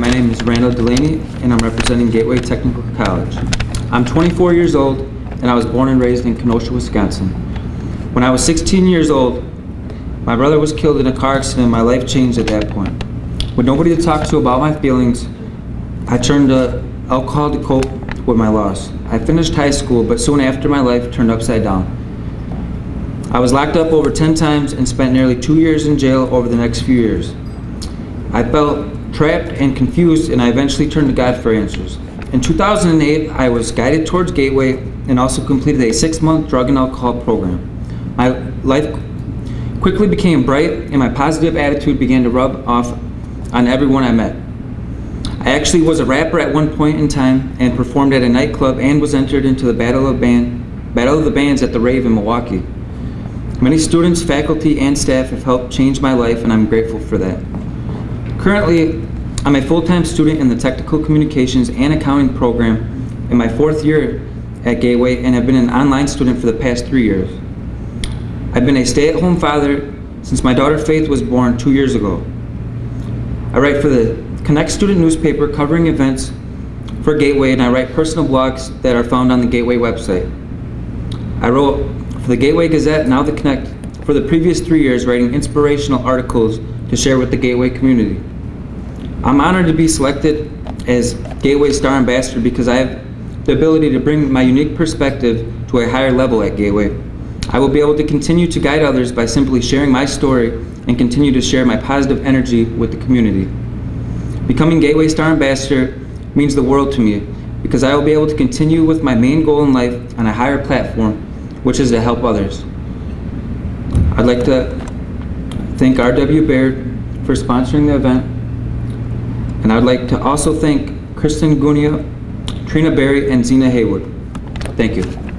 my name is Randall Delaney, and I'm representing Gateway Technical College. I'm 24 years old, and I was born and raised in Kenosha, Wisconsin. When I was 16 years old, my brother was killed in a car accident, and my life changed at that point. With nobody to talk to about my feelings, I turned to alcohol to cope with my loss. I finished high school, but soon after my life turned upside down. I was locked up over 10 times and spent nearly two years in jail over the next few years. I felt trapped and confused, and I eventually turned to God for answers. In 2008, I was guided towards Gateway and also completed a six-month drug and alcohol program. My life quickly became bright, and my positive attitude began to rub off on everyone I met. I actually was a rapper at one point in time and performed at a nightclub and was entered into the Battle of, Band, Battle of the Bands at the Rave in Milwaukee. Many students, faculty, and staff have helped change my life, and I'm grateful for that. Currently, I'm a full-time student in the Technical Communications and Accounting program in my fourth year at Gateway and have been an online student for the past three years. I've been a stay-at-home father since my daughter Faith was born two years ago. I write for the Connect Student newspaper covering events for Gateway and I write personal blogs that are found on the Gateway website. I wrote for the Gateway Gazette, now the Connect, for the previous three years writing inspirational articles to share with the Gateway community. I'm honored to be selected as Gateway Star Ambassador because I have the ability to bring my unique perspective to a higher level at Gateway. I will be able to continue to guide others by simply sharing my story and continue to share my positive energy with the community. Becoming Gateway Star Ambassador means the world to me because I will be able to continue with my main goal in life on a higher platform, which is to help others. I'd like to thank R.W. Baird for sponsoring the event and I'd like to also thank Kristen Gunia, Trina Berry, and Zena Haywood. Thank you.